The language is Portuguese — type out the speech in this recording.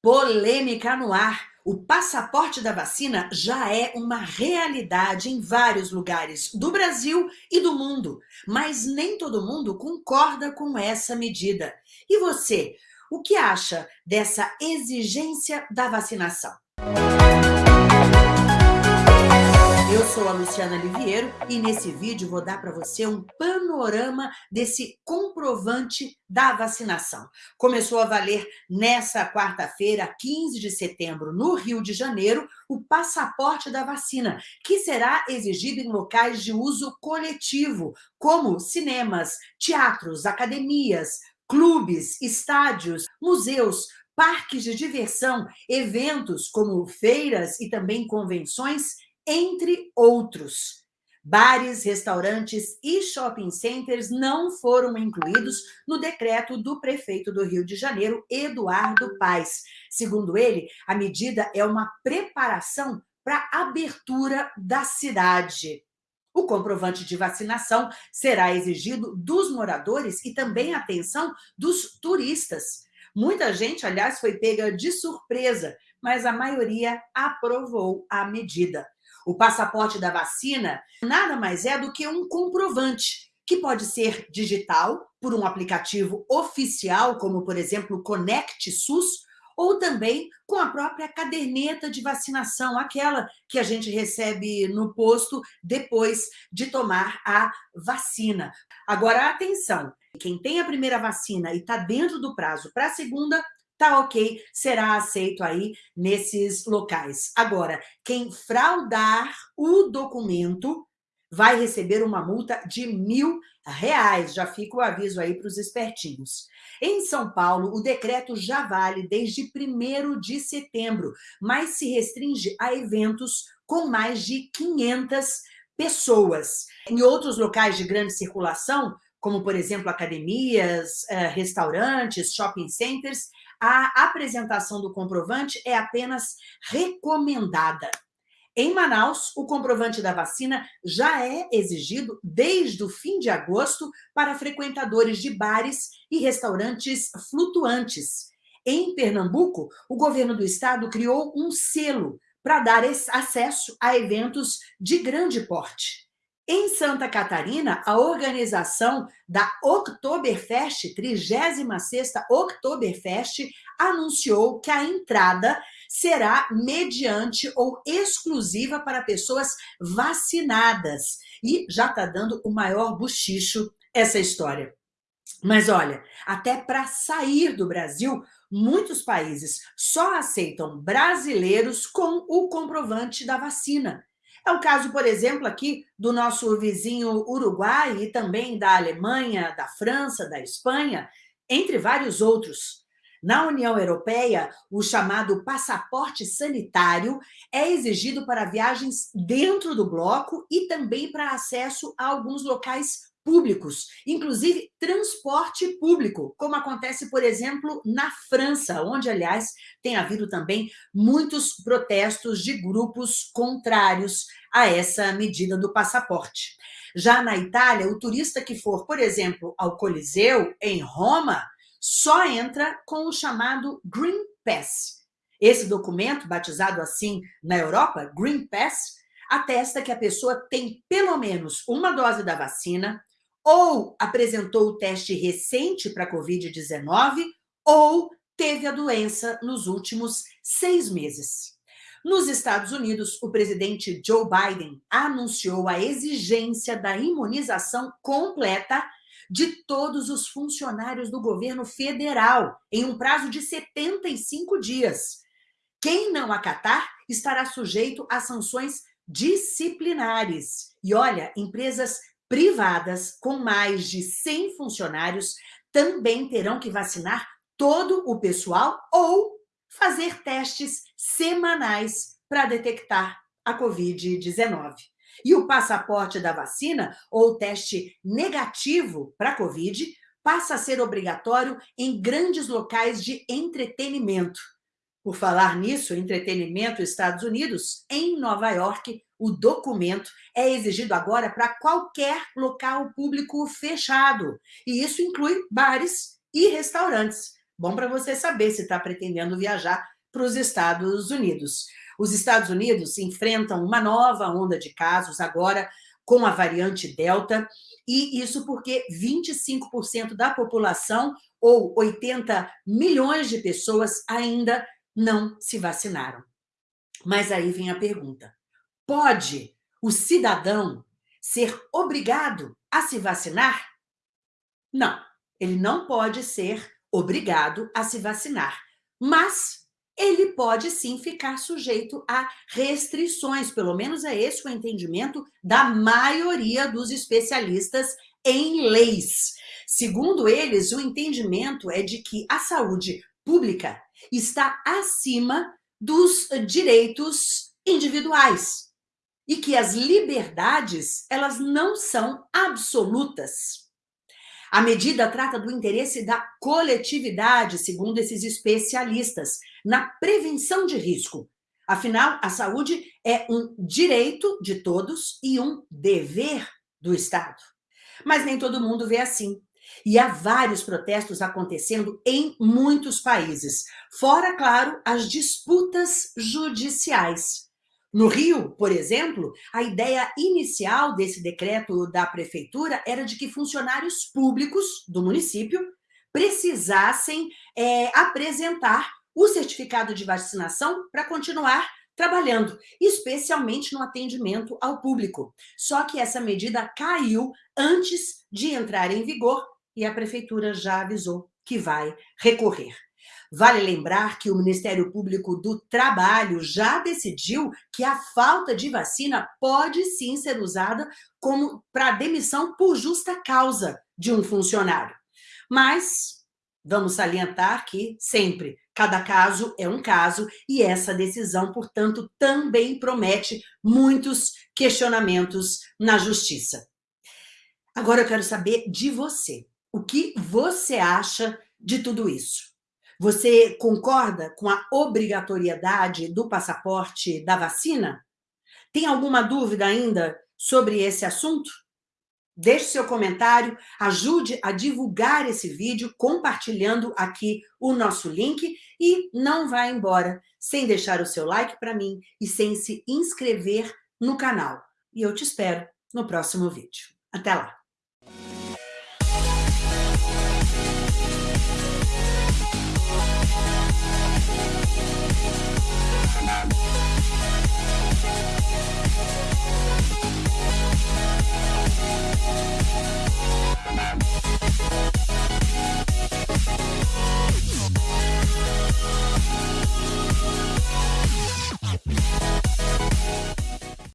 Polêmica no ar. O passaporte da vacina já é uma realidade em vários lugares do Brasil e do mundo, mas nem todo mundo concorda com essa medida. E você, o que acha dessa exigência da vacinação? Sou a Luciana Liviero e nesse vídeo vou dar para você um panorama desse comprovante da vacinação. Começou a valer nessa quarta-feira, 15 de setembro, no Rio de Janeiro, o passaporte da vacina, que será exigido em locais de uso coletivo, como cinemas, teatros, academias, clubes, estádios, museus, parques de diversão, eventos como feiras e também convenções entre outros. Bares, restaurantes e shopping centers não foram incluídos no decreto do prefeito do Rio de Janeiro, Eduardo Paes. Segundo ele, a medida é uma preparação para a abertura da cidade. O comprovante de vacinação será exigido dos moradores e também, atenção, dos turistas. Muita gente, aliás, foi pega de surpresa, mas a maioria aprovou a medida. O passaporte da vacina nada mais é do que um comprovante, que pode ser digital, por um aplicativo oficial, como, por exemplo, o Conect SUS, ou também com a própria caderneta de vacinação, aquela que a gente recebe no posto depois de tomar a vacina. Agora, atenção, quem tem a primeira vacina e está dentro do prazo para a segunda, tá ok, será aceito aí nesses locais. Agora, quem fraudar o documento vai receber uma multa de mil reais. Já fica o aviso aí para os espertinhos. Em São Paulo, o decreto já vale desde 1 de setembro, mas se restringe a eventos com mais de 500 pessoas. Em outros locais de grande circulação, como, por exemplo, academias, eh, restaurantes, shopping centers, a apresentação do comprovante é apenas recomendada. Em Manaus, o comprovante da vacina já é exigido desde o fim de agosto para frequentadores de bares e restaurantes flutuantes. Em Pernambuco, o governo do estado criou um selo para dar acesso a eventos de grande porte. Em Santa Catarina, a organização da Oktoberfest, 36ª Oktoberfest, anunciou que a entrada será mediante ou exclusiva para pessoas vacinadas. E já está dando o maior buchicho essa história. Mas olha, até para sair do Brasil, muitos países só aceitam brasileiros com o comprovante da vacina. É o caso, por exemplo, aqui do nosso vizinho Uruguai e também da Alemanha, da França, da Espanha, entre vários outros. Na União Europeia, o chamado passaporte sanitário é exigido para viagens dentro do bloco e também para acesso a alguns locais públicos, inclusive transporte público, como acontece, por exemplo, na França, onde, aliás, tem havido também muitos protestos de grupos contrários a essa medida do passaporte. Já na Itália, o turista que for, por exemplo, ao Coliseu, em Roma, só entra com o chamado Green Pass. Esse documento, batizado assim na Europa, Green Pass, atesta que a pessoa tem pelo menos uma dose da vacina, ou apresentou o teste recente para Covid-19 ou teve a doença nos últimos seis meses. Nos Estados Unidos, o presidente Joe Biden anunciou a exigência da imunização completa de todos os funcionários do governo federal em um prazo de 75 dias. Quem não acatar estará sujeito a sanções disciplinares. E olha, empresas privadas com mais de 100 funcionários também terão que vacinar todo o pessoal ou fazer testes semanais para detectar a Covid-19. E o passaporte da vacina ou teste negativo para Covid passa a ser obrigatório em grandes locais de entretenimento. Por falar nisso, entretenimento Estados Unidos, em Nova York, o documento é exigido agora para qualquer local público fechado. E isso inclui bares e restaurantes. Bom para você saber se está pretendendo viajar para os Estados Unidos. Os Estados Unidos enfrentam uma nova onda de casos agora com a variante Delta, e isso porque 25% da população, ou 80 milhões de pessoas, ainda não se vacinaram. Mas aí vem a pergunta, pode o cidadão ser obrigado a se vacinar? Não, ele não pode ser obrigado a se vacinar, mas ele pode sim ficar sujeito a restrições, pelo menos é esse o entendimento da maioria dos especialistas em leis. Segundo eles, o entendimento é de que a saúde pública está acima dos direitos individuais e que as liberdades, elas não são absolutas. A medida trata do interesse da coletividade, segundo esses especialistas, na prevenção de risco. Afinal, a saúde é um direito de todos e um dever do Estado. Mas nem todo mundo vê assim. E há vários protestos acontecendo em muitos países. Fora, claro, as disputas judiciais. No Rio, por exemplo, a ideia inicial desse decreto da prefeitura era de que funcionários públicos do município precisassem é, apresentar o certificado de vacinação para continuar trabalhando, especialmente no atendimento ao público. Só que essa medida caiu antes de entrar em vigor e a prefeitura já avisou que vai recorrer. Vale lembrar que o Ministério Público do Trabalho já decidiu que a falta de vacina pode sim ser usada como para demissão por justa causa de um funcionário. Mas vamos salientar que sempre cada caso é um caso e essa decisão, portanto, também promete muitos questionamentos na justiça. Agora eu quero saber de você. O que você acha de tudo isso? Você concorda com a obrigatoriedade do passaporte da vacina? Tem alguma dúvida ainda sobre esse assunto? Deixe seu comentário, ajude a divulgar esse vídeo compartilhando aqui o nosso link e não vá embora sem deixar o seu like para mim e sem se inscrever no canal. E eu te espero no próximo vídeo. Até lá! Bye.